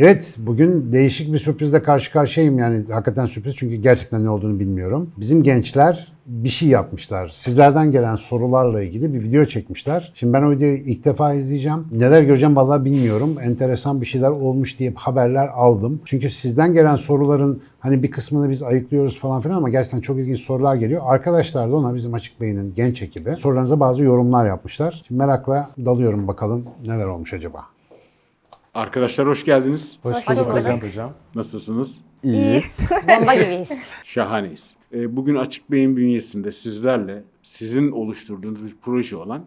Evet, bugün değişik bir sürprizle karşı karşıyayım. Yani hakikaten sürpriz çünkü gerçekten ne olduğunu bilmiyorum. Bizim gençler bir şey yapmışlar. Sizlerden gelen sorularla ilgili bir video çekmişler. Şimdi ben o videoyu ilk defa izleyeceğim. Neler göreceğim vallahi bilmiyorum. Enteresan bir şeyler olmuş diye haberler aldım. Çünkü sizden gelen soruların hani bir kısmını biz ayıklıyoruz falan filan ama gerçekten çok ilginç sorular geliyor. Arkadaşlar da ona bizim Açık Beyin'in genç ekibi sorularınıza bazı yorumlar yapmışlar. Şimdi merakla dalıyorum bakalım neler olmuş acaba. Arkadaşlar hoş geldiniz. Hoş bulduk bulduk hocam. hocam. Nasılsınız? İyiyiz. Bomba gibiyiz. Şahaneyiz. Ee, Bugün Açık Bey'in bünyesinde sizlerle sizin oluşturduğunuz bir proje olan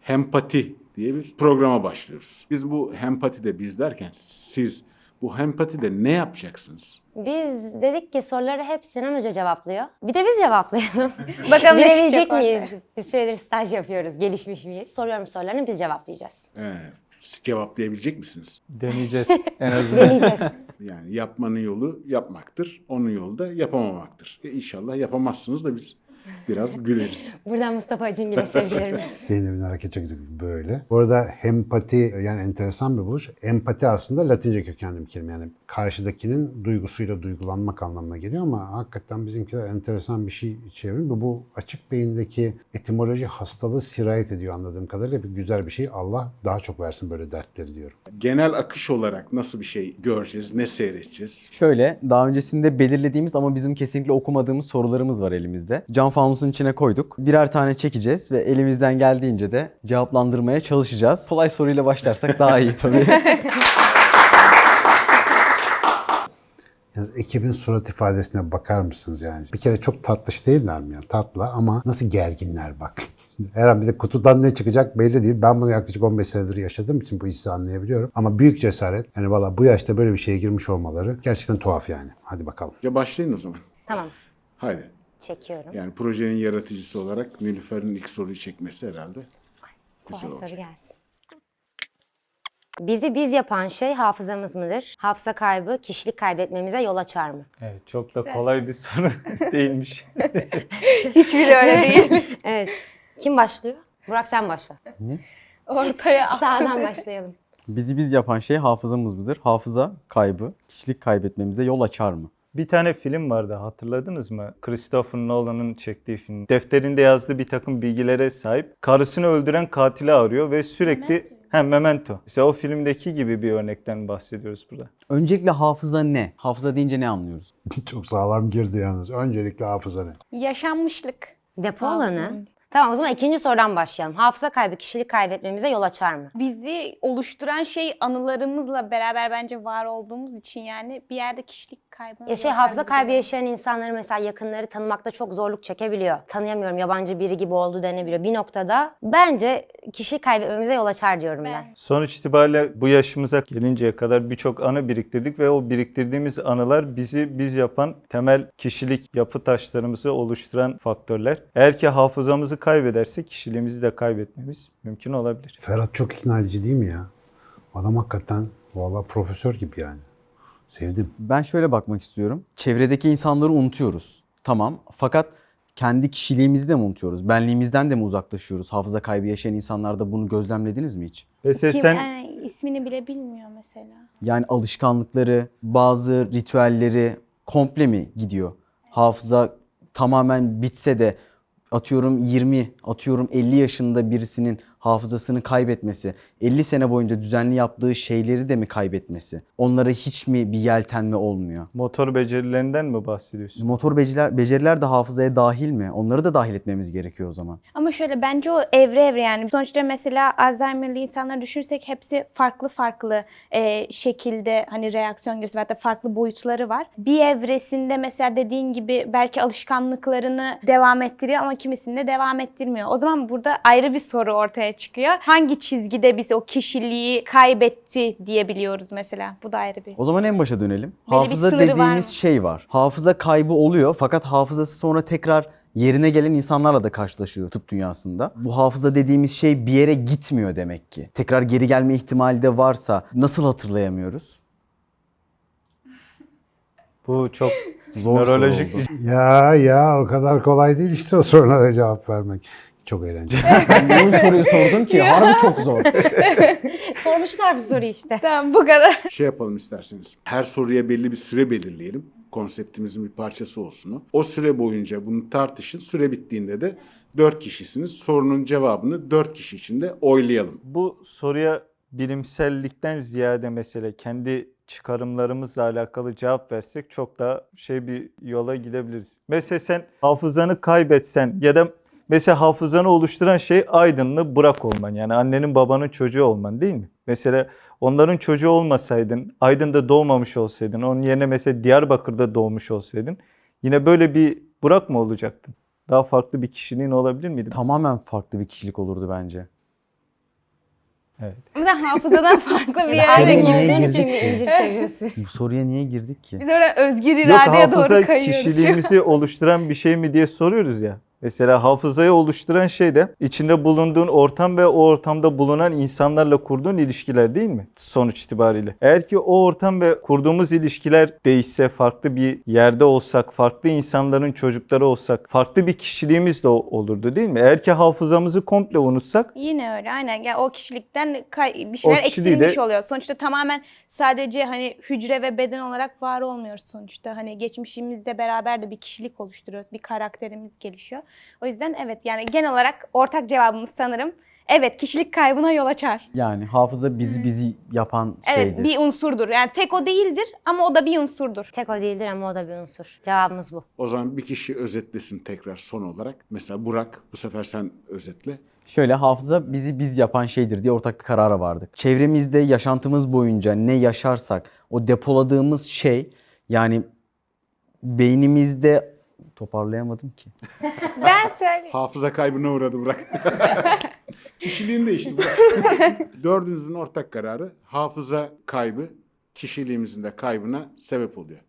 Hempati diye bir programa başlıyoruz. Biz bu Hempati de biz derken siz bu Hempati de ne yapacaksınız? Biz dedik ki soruları hep Sinan Hoca cevaplıyor. Bir de biz cevaplayalım. Bakalım ne çıkacak miyiz? Bir süredir staj yapıyoruz. Gelişmiş miyiz? Soruyorum sorularını biz cevaplayacağız. Siz cevaplayabilecek misiniz? Deneyeceğiz en azından. Deneyeceğiz. Yani yapmanın yolu yapmaktır, onun yolu da yapamamaktır. E inşallah yapamazsınız da biz biraz güleriz. Buradan Mustafa Acungil'e sevgilerimiz. Zeynep'in hareketi çok böyle. Bu arada empati yani enteresan bir buluş. Empati aslında Latince kökenli bir kelime. Yani karşıdakinin duygusuyla duygulanmak anlamına geliyor ama hakikaten bizimkiler enteresan bir şey çevrim. Bu, bu açık beyindeki etimoloji hastalığı sirayet ediyor anladığım kadarıyla. Bir güzel bir şey. Allah daha çok versin böyle dertleri diyorum. Genel akış olarak nasıl bir şey göreceğiz, ne seyredeceğiz? Şöyle, daha öncesinde belirlediğimiz ama bizim kesinlikle okumadığımız sorularımız var elimizde. Cam fanusun içine koyduk. Birer tane çekeceğiz ve elimizden geldiğince de cevaplandırmaya çalışacağız. Kolay soruyla başlarsak daha iyi tabii. Yalnız ekibin surat ifadesine bakar mısınız yani? Bir kere çok tatlış değiller mi ya? Tatlı ama nasıl gerginler bak. Her an bir de kutudan ne çıkacak belli değil. Ben bunu yaklaşık 15 senedir yaşadığım için bu hissi anlayabiliyorum. Ama büyük cesaret. Yani valla bu yaşta böyle bir şeye girmiş olmaları gerçekten tuhaf yani. Hadi bakalım. Ya başlayın o zaman. tamam. Haydi. Çekiyorum. Yani projenin yaratıcısı olarak Nilüfer'in ilk soruyu çekmesi herhalde güzel Kolay olacak. soru gelsin. Bizi biz yapan şey hafızamız mıdır? Hafıza kaybı kişilik kaybetmemize yol açar mı? Evet, çok da kolay bir soru değilmiş. Hiçbiri öyle değil. Evet. Kim başlıyor? Burak sen başla. Ortaya at. Sağdan başlayalım. Bizi biz yapan şey hafızamız mıdır? Hafıza kaybı, kişilik kaybetmemize yol açar mı? bir tane film vardı hatırladınız mı? Christopher Nolan'ın çektiği film. Defterinde yazdığı bir takım bilgilere sahip. Karısını öldüren katili arıyor ve sürekli... Hem Memento. İşte o filmdeki gibi bir örnekten bahsediyoruz burada. Öncelikle hafıza ne? Hafıza deyince ne anlıyoruz? çok sağlam girdi yalnız. Öncelikle hafıza ne? Yaşanmışlık. Depo alanı. Tamam o zaman ikinci sorudan başlayalım. Hafıza kaybı kişilik kaybetmemize yol açar mı? Bizi oluşturan şey anılarımızla beraber bence var olduğumuz için yani bir yerde kişilik kaybı. Ya şey hafıza kaybı yaşayan insanları mesela yakınları tanımakta çok zorluk çekebiliyor. Tanıyamıyorum yabancı biri gibi oldu denebiliyor. Bir noktada bence kişilik kaybetmemize yol açar diyorum ben. Ben. Sonuç itibariyle bu yaşımıza gelinceye kadar birçok anı biriktirdik ve o biriktirdiğimiz anılar bizi biz yapan temel kişilik yapı taşlarımızı oluşturan faktörler. Eğer ki hafızamızı kaybedersek kişiliğimizi de kaybetmemiz mümkün olabilir. Ferhat çok ikna edici değil mi ya? Adam hakikaten valla profesör gibi yani. Sevdim. Ben şöyle bakmak istiyorum. Çevredeki insanları unutuyoruz. Tamam. Fakat kendi kişiliğimizi de mi unutuyoruz? Benliğimizden de mi uzaklaşıyoruz? Hafıza kaybı yaşayan insanlarda bunu gözlemlediniz mi hiç? Mesela Kim sen yani ismini bile bilmiyor mesela. Yani alışkanlıkları, bazı ritüelleri komple mi gidiyor? Hafıza tamamen bitse de atıyorum 20, atıyorum 50 yaşında birisinin hafızasını kaybetmesi, 50 sene boyunca düzenli yaptığı şeyleri de mi kaybetmesi? Onlara hiç mi bir yeltenme olmuyor? motor becerilerinden mi bahsediyorsun? Motor beceriler, beceriler de hafızaya dahil mi? Onları da dahil etmemiz gerekiyor o zaman. Ama şöyle bence o evre evre yani. Sonuçta mesela Alzheimer'lı insanları düşünürsek hepsi farklı farklı e, şekilde hani reaksiyon gösteriyor. Hatta farklı boyutları var. Bir evresinde mesela dediğin gibi belki alışkanlıklarını devam ettiriyor ama kimisinde devam ettirmiyor. O zaman burada ayrı bir soru ortaya çıkıyor. Hangi çizgide biz o kişiliği kaybetti diyebiliyoruz mesela. Bu da ayrı bir. O zaman en başa dönelim. bir Hafıza var dediğimiz mı? şey var. Hafıza kaybı oluyor fakat hafızası sonra tekrar yerine gelen insanlarla da karşılaşıyor tıp dünyasında. Bu hafıza dediğimiz şey bir yere gitmiyor demek ki. Tekrar geri gelme ihtimali de varsa nasıl hatırlayamıyoruz? Bu çok Zor soru nörolojik oldu. bir Ya ya o kadar kolay değil işte o sorulara cevap vermek. Çok eğlenceli. Niye bu soruyu sordun ki? Harbi çok zor. Sormuşlar bir soru işte. Tamam bu kadar. Şey yapalım isterseniz. Her soruya belli bir süre belirleyelim. Konseptimizin bir parçası olsun o. O süre boyunca bunu tartışın. Süre bittiğinde de dört kişisiniz. Sorunun cevabını dört kişi içinde oylayalım. Bu soruya bilimsellikten ziyade mesele kendi çıkarımlarımızla alakalı cevap versek çok daha şey bir yola gidebiliriz. Mesela sen hafızanı kaybetsen ya da mesela hafızanı oluşturan şey aydınlı bırak olman. Yani annenin babanın çocuğu olman değil mi? Mesela onların çocuğu olmasaydın, Aydın'da doğmamış olsaydın, onun yerine mesela Diyarbakır'da doğmuş olsaydın yine böyle bir Burak mı olacaktın? Daha farklı bir kişiliğin olabilir miydi? mesela? Tamamen farklı bir kişilik olurdu bence. Evet. Ben hafızadan farklı bir yere olduğun için mi incir seviyorsun? Bu soruya niye girdik ki? Biz orada özgür Yok iradeye doğru hafıza kayıyoruz. kişiliğimizi oluşturan bir şey mi diye soruyoruz ya. Mesela hafızayı oluşturan şey de içinde bulunduğun ortam ve o ortamda bulunan insanlarla kurduğun ilişkiler değil mi? Sonuç itibariyle. Eğer ki o ortam ve kurduğumuz ilişkiler değişse, farklı bir yerde olsak, farklı insanların çocukları olsak, farklı bir kişiliğimiz de olurdu değil mi? Eğer ki hafızamızı komple unutsak, Yine öyle aynen. Yani o kişilikten bir şeyler kişiliği de- eksilmiş oluyor. Sonuçta tamamen sadece hani hücre ve beden olarak var olmuyoruz sonuçta. Hani geçmişimizde beraber de bir kişilik oluşturuyoruz. Bir karakterimiz gelişiyor. O yüzden evet yani genel olarak ortak cevabımız sanırım evet kişilik kaybına yol açar. Yani hafıza bizi bizi yapan Evet şeydir. bir unsurdur. Yani tek o değildir ama o da bir unsurdur. Tek o değildir ama o da bir unsur. Cevabımız bu. O zaman bir kişi özetlesin tekrar son olarak. Mesela Burak bu sefer sen özetle. Şöyle hafıza bizi biz yapan şeydir diye ortak bir karara vardık. Çevremizde yaşantımız boyunca ne yaşarsak o depoladığımız şey yani beynimizde toparlayamadım ki. Ben söyleyeyim. Hafıza kaybına uğradı Burak. Kişiliğin değişti Burak. Dördünüzün ortak kararı hafıza kaybı kişiliğimizin de kaybına sebep oluyor.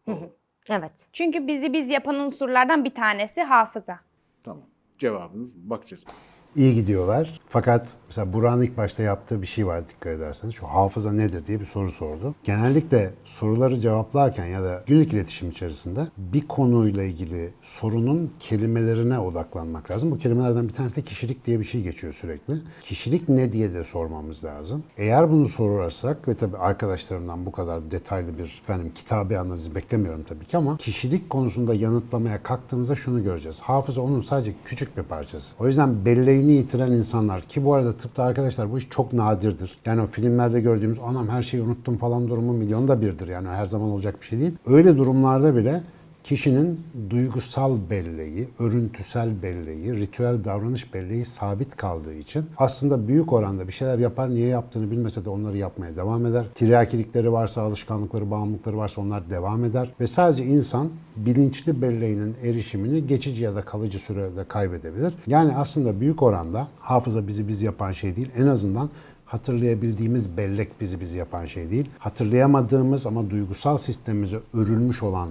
Evet. Çünkü bizi biz yapan unsurlardan bir tanesi hafıza. Tamam. Cevabınız bakacağız. İyi gidiyorlar. Fakat mesela Burak'ın ilk başta yaptığı bir şey var dikkat ederseniz. Şu hafıza nedir diye bir soru sordu. Genellikle soruları cevaplarken ya da günlük iletişim içerisinde bir konuyla ilgili sorunun kelimelerine odaklanmak lazım. Bu kelimelerden bir tanesi de kişilik diye bir şey geçiyor sürekli. Kişilik ne diye de sormamız lazım. Eğer bunu sorarsak ve tabii arkadaşlarımdan bu kadar detaylı bir efendim kitabı analiz beklemiyorum tabii ki ama kişilik konusunda yanıtlamaya kalktığımızda şunu göreceğiz. Hafıza onun sadece küçük bir parçası. O yüzden belleğini yitiren insanlar ki bu arada tıpta arkadaşlar bu iş çok nadirdir. Yani o filmlerde gördüğümüz anam her şeyi unuttum falan durumu milyonda birdir. Yani her zaman olacak bir şey değil. Öyle durumlarda bile kişinin duygusal belleği, örüntüsel belleği, ritüel davranış belleği sabit kaldığı için aslında büyük oranda bir şeyler yapar, niye yaptığını bilmese de onları yapmaya devam eder. Tiryakilikleri varsa, alışkanlıkları, bağımlılıkları varsa onlar devam eder. Ve sadece insan bilinçli belleğinin erişimini geçici ya da kalıcı sürede kaybedebilir. Yani aslında büyük oranda hafıza bizi biz yapan şey değil. En azından hatırlayabildiğimiz bellek bizi bizi yapan şey değil. Hatırlayamadığımız ama duygusal sistemimize örülmüş olan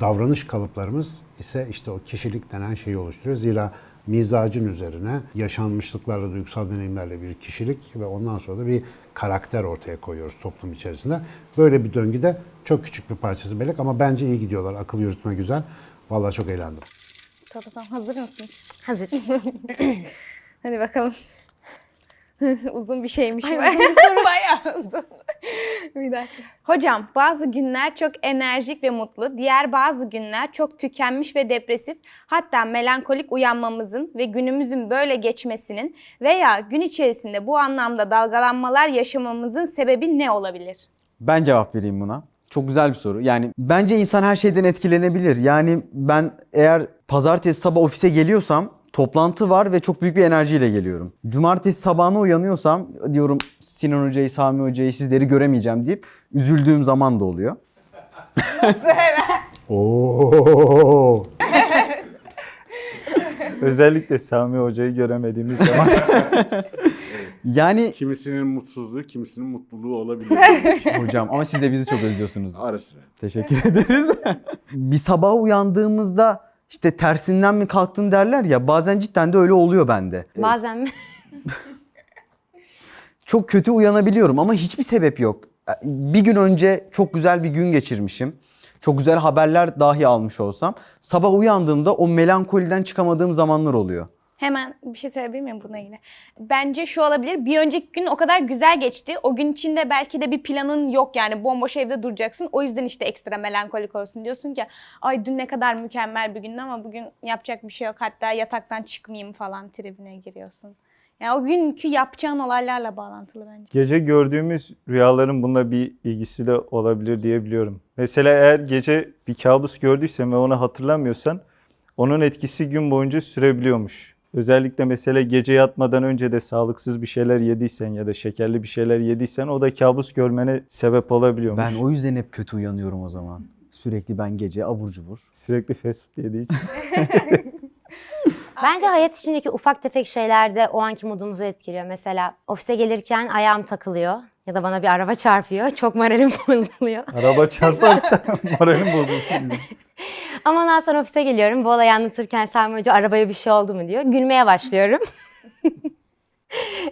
davranış kalıplarımız ise işte o kişilik denen şeyi oluşturuyor. Zira mizacın üzerine yaşanmışlıklarla, duygusal deneyimlerle bir kişilik ve ondan sonra da bir karakter ortaya koyuyoruz toplum içerisinde. Böyle bir döngüde çok küçük bir parçası bellek ama bence iyi gidiyorlar. Akıl yürütme güzel. Vallahi çok eğlendim. Tamam hazır mısınız? Hazır. Hadi bakalım. uzun bir şeymiş. Ay, bu. uzun bir soru bayağı uzun. bir dakika. Hocam bazı günler çok enerjik ve mutlu, diğer bazı günler çok tükenmiş ve depresif, hatta melankolik uyanmamızın ve günümüzün böyle geçmesinin veya gün içerisinde bu anlamda dalgalanmalar yaşamamızın sebebi ne olabilir? Ben cevap vereyim buna. Çok güzel bir soru. Yani bence insan her şeyden etkilenebilir. Yani ben eğer pazartesi sabah ofise geliyorsam toplantı var ve çok büyük bir enerjiyle geliyorum. Cumartesi sabahına uyanıyorsam diyorum Sinan Hoca'yı, Sami Hoca'yı sizleri göremeyeceğim deyip üzüldüğüm zaman da oluyor. Oo. özellikle Sami Hoca'yı göremediğimiz zaman Yani Kimisinin mutsuzluğu, kimisinin mutluluğu olabilir. hocam ama siz de bizi çok özlüyorsunuz. Ara sıra. Teşekkür ederiz. bir sabah uyandığımızda işte tersinden mi kalktın derler ya bazen cidden de öyle oluyor bende. Bazen mi? Çok kötü uyanabiliyorum ama hiçbir sebep yok. Bir gün önce çok güzel bir gün geçirmişim. Çok güzel haberler dahi almış olsam sabah uyandığımda o melankoliden çıkamadığım zamanlar oluyor. Hemen bir şey söyleyebilir miyim bununla ilgili? Bence şu olabilir. Bir önceki gün o kadar güzel geçti. O gün içinde belki de bir planın yok yani bomboş evde duracaksın. O yüzden işte ekstra melankolik olsun diyorsun ki ay dün ne kadar mükemmel bir gündü ama bugün yapacak bir şey yok. Hatta yataktan çıkmayayım falan tribine giriyorsun. Yani o günkü yapacağın olaylarla bağlantılı bence. Gece gördüğümüz rüyaların bununla bir ilgisi de olabilir diyebiliyorum. Mesela eğer gece bir kabus gördüysen ve onu hatırlamıyorsan onun etkisi gün boyunca sürebiliyormuş. Özellikle mesela gece yatmadan önce de sağlıksız bir şeyler yediysen ya da şekerli bir şeyler yediysen o da kabus görmene sebep olabiliyormuş. Ben o yüzden hep kötü uyanıyorum o zaman. Sürekli ben gece abur cubur. Sürekli fast food yediği için. Bence hayat içindeki ufak tefek şeyler de o anki modumuzu etkiliyor. Mesela ofise gelirken ayağım takılıyor ya da bana bir araba çarpıyor. Çok moralim bozuluyor. Araba çarparsa moralim bozulsun. Ama ondan sonra ofise geliyorum. Bu olayı anlatırken Sami Hoca arabaya bir şey oldu mu diyor. Gülmeye başlıyorum.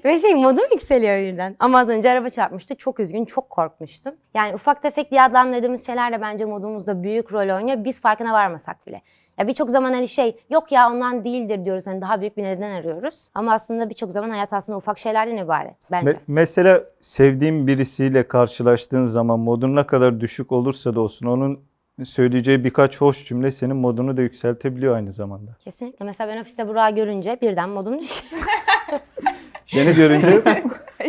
Ve şey modum yükseliyor birden. Ama az önce araba çarpmıştı. Çok üzgün, çok korkmuştum. Yani ufak tefek diye adlandırdığımız şeyler de bence modumuzda büyük rol oynuyor. Biz farkına varmasak bile. Ya birçok zaman hani şey yok ya ondan değildir diyoruz. Hani daha büyük bir neden arıyoruz. Ama aslında birçok zaman hayat aslında ufak şeylerden ibaret bence. Me- mesela sevdiğin birisiyle karşılaştığın zaman modun ne kadar düşük olursa da olsun onun söyleyeceği birkaç hoş cümle senin modunu da yükseltebiliyor aynı zamanda. Kesinlikle. Mesela ben ofiste Burak'ı görünce birden modum düşüyor. Beni görünce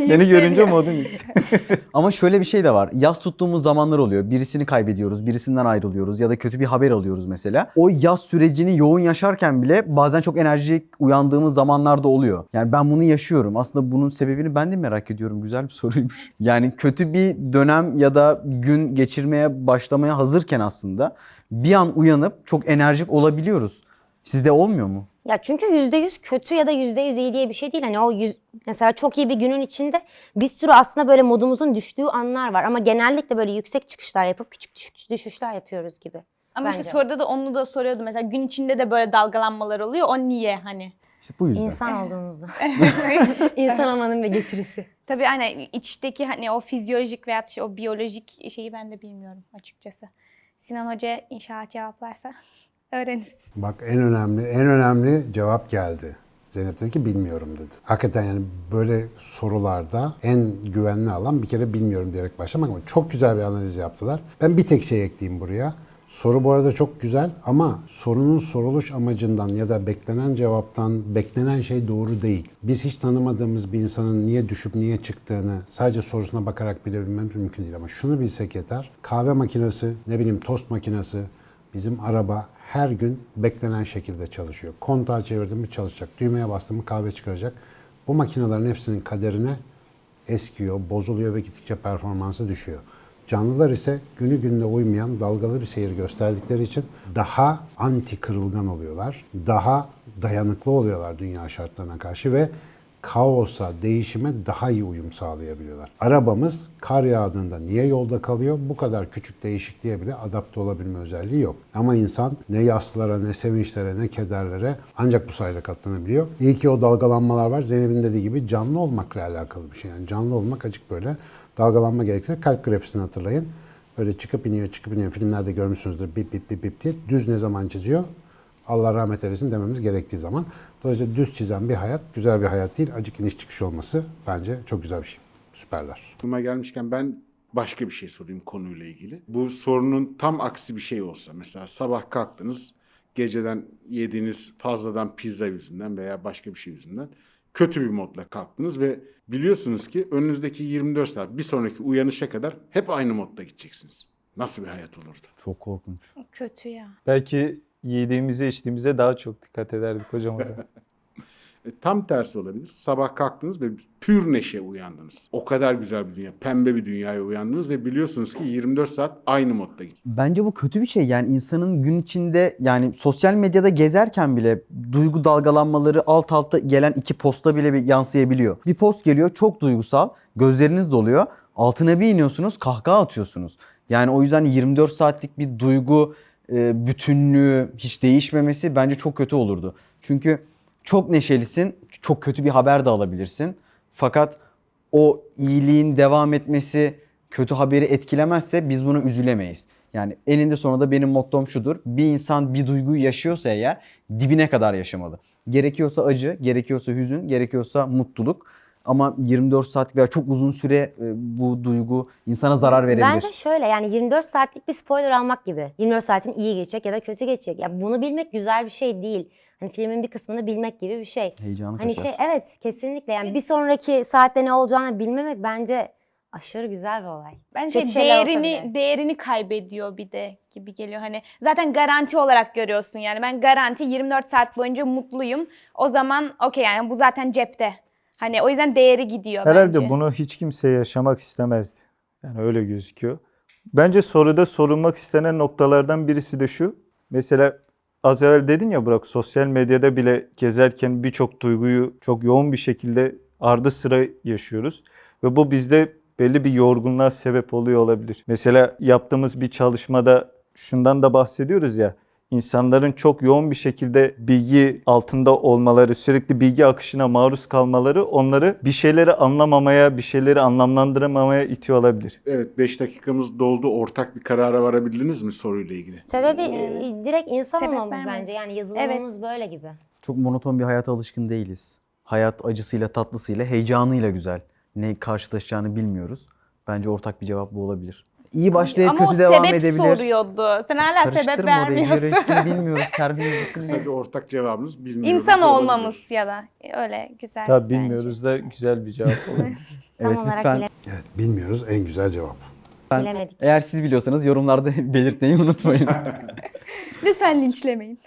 beni görünce modun yükseliyor. Ama şöyle bir şey de var. Yaz tuttuğumuz zamanlar oluyor. Birisini kaybediyoruz, birisinden ayrılıyoruz ya da kötü bir haber alıyoruz mesela. O yaz sürecini yoğun yaşarken bile bazen çok enerjik uyandığımız zamanlarda oluyor. Yani ben bunu yaşıyorum. Aslında bunun sebebini ben de merak ediyorum. Güzel bir soruymuş. Yani kötü bir dönem ya da gün geçirmeye başlamaya hazırken aslında bir an uyanıp çok enerjik olabiliyoruz. Sizde olmuyor mu? Ya çünkü yüzde yüz kötü ya da yüzde yüz iyi diye bir şey değil. Hani o yüz, mesela çok iyi bir günün içinde bir sürü aslında böyle modumuzun düştüğü anlar var. Ama genellikle böyle yüksek çıkışlar yapıp küçük düş- düşüşler yapıyoruz gibi. Ama işte Bence. soruda da onu da soruyordu. Mesela gün içinde de böyle dalgalanmalar oluyor. O niye hani? İşte bu yüzden. İnsan olduğumuzda. İnsan olmanın bir getirisi. Tabii hani içteki hani o fizyolojik veya işte o biyolojik şeyi ben de bilmiyorum açıkçası. Sinan Hoca inşallah cevaplarsa öğreniriz. Bak en önemli, en önemli cevap geldi. Zeynep dedi ki bilmiyorum dedi. Hakikaten yani böyle sorularda en güvenli alan bir kere bilmiyorum diyerek başlamak ama çok güzel bir analiz yaptılar. Ben bir tek şey ekleyeyim buraya. Soru bu arada çok güzel ama sorunun soruluş amacından ya da beklenen cevaptan beklenen şey doğru değil. Biz hiç tanımadığımız bir insanın niye düşüp niye çıktığını sadece sorusuna bakarak bilebilmemiz mümkün değil ama şunu bilsek yeter. Kahve makinesi, ne bileyim tost makinesi, Bizim araba her gün beklenen şekilde çalışıyor. Kontağı çevirdim mi çalışacak. Düğmeye bastım mı kahve çıkaracak. Bu makinelerin hepsinin kaderine eskiyor, bozuluyor ve gittikçe performansı düşüyor. Canlılar ise günü gününe uymayan dalgalı bir seyir gösterdikleri için daha anti kırılgan oluyorlar. Daha dayanıklı oluyorlar dünya şartlarına karşı ve kaosa, değişime daha iyi uyum sağlayabiliyorlar. Arabamız kar yağdığında niye yolda kalıyor? Bu kadar küçük değişikliğe bile adapte olabilme özelliği yok. Ama insan ne yaslara, ne sevinçlere, ne kederlere ancak bu sayede katlanabiliyor. İyi ki o dalgalanmalar var. Zeynep'in dediği gibi canlı olmakla alakalı bir şey. Yani canlı olmak acık böyle dalgalanma gerektirir. Kalp grafisini hatırlayın. Böyle çıkıp iniyor, çıkıp iniyor. Filmlerde görmüşsünüzdür bip bip bip bip diye. Düz ne zaman çiziyor? Allah rahmet eylesin dememiz gerektiği zaman. Dolayısıyla düz çizen bir hayat güzel bir hayat değil. Acık iniş çıkış olması bence çok güzel bir şey. Süperler. Aklıma gelmişken ben başka bir şey sorayım konuyla ilgili. Bu sorunun tam aksi bir şey olsa mesela sabah kalktınız geceden yediğiniz fazladan pizza yüzünden veya başka bir şey yüzünden kötü bir modla kalktınız ve biliyorsunuz ki önünüzdeki 24 saat bir sonraki uyanışa kadar hep aynı modda gideceksiniz. Nasıl bir hayat olurdu? Çok korkunç. Kötü ya. Belki yediğimize içtiğimize daha çok dikkat ederdik hocam o zaman. E, tam tersi olabilir. Sabah kalktınız ve pür neşe uyandınız. O kadar güzel bir dünya, pembe bir dünyaya uyandınız ve biliyorsunuz ki 24 saat aynı modda gidiyor. Bence bu kötü bir şey. Yani insanın gün içinde yani sosyal medyada gezerken bile duygu dalgalanmaları alt alta gelen iki posta bile bir yansıyabiliyor. Bir post geliyor çok duygusal, gözleriniz doluyor. Altına bir iniyorsunuz, kahkaha atıyorsunuz. Yani o yüzden 24 saatlik bir duygu e, bütünlüğü hiç değişmemesi bence çok kötü olurdu. Çünkü çok neşelisin, çok kötü bir haber de alabilirsin. Fakat o iyiliğin devam etmesi kötü haberi etkilemezse biz buna üzülemeyiz. Yani eninde sonunda benim mottom şudur. Bir insan bir duyguyu yaşıyorsa eğer dibine kadar yaşamalı. Gerekiyorsa acı, gerekiyorsa hüzün, gerekiyorsa mutluluk. Ama 24 saat veya çok uzun süre e, bu duygu insana zarar verebilir. Bence şöyle yani 24 saatlik bir spoiler almak gibi. 24 saatin iyi geçecek ya da kötü geçecek. Ya bunu bilmek güzel bir şey değil. Hani filmin bir kısmını bilmek gibi bir şey. Heyecanı Hani kaçar. şey evet kesinlikle yani bir sonraki saatte ne olacağını bilmemek bence aşırı güzel bir olay. Bence Kötü şeyler olsa değerini bile. değerini kaybediyor bir de gibi geliyor. Hani zaten garanti olarak görüyorsun yani. Ben garanti 24 saat boyunca mutluyum. O zaman okey yani bu zaten cepte. Hani o yüzden değeri gidiyor Herhalde bence. bunu hiç kimse yaşamak istemezdi. Yani öyle gözüküyor. Bence soruda sorulmak istenen noktalardan birisi de şu. Mesela az evvel dedin ya Burak sosyal medyada bile gezerken birçok duyguyu çok yoğun bir şekilde ardı sıra yaşıyoruz. Ve bu bizde belli bir yorgunluğa sebep oluyor olabilir. Mesela yaptığımız bir çalışmada şundan da bahsediyoruz ya. İnsanların çok yoğun bir şekilde bilgi altında olmaları, sürekli bilgi akışına maruz kalmaları onları bir şeyleri anlamamaya, bir şeyleri anlamlandıramamaya itiyor olabilir. Evet 5 dakikamız doldu. Ortak bir karara varabildiniz mi soruyla ilgili? Sebebi e, direkt insan Sebep olmamız vermedi. bence. Yani yazılımımız böyle gibi. Çok monoton bir hayata alışkın değiliz. Hayat acısıyla, tatlısıyla, heyecanıyla güzel. Ne karşılaşacağını bilmiyoruz. Bence ortak bir cevap bu olabilir. İyi başlayıp Ama o kötü devam sebep edebilir. soruyordu. Sen hala sebep Karıştırma orayı. vermiyorsun. Biyolojisini bilmiyoruz. Servis Kısa bir ortak cevabımız bilmiyoruz. İnsan olmamız ya da öyle güzel. Tabii bence. bilmiyoruz da güzel bir cevap olur. Tam Evet olarak lütfen. bile- Evet bilmiyoruz en güzel cevap. bilemedik. Eğer siz biliyorsanız yorumlarda belirtmeyi unutmayın. Lütfen linçlemeyin.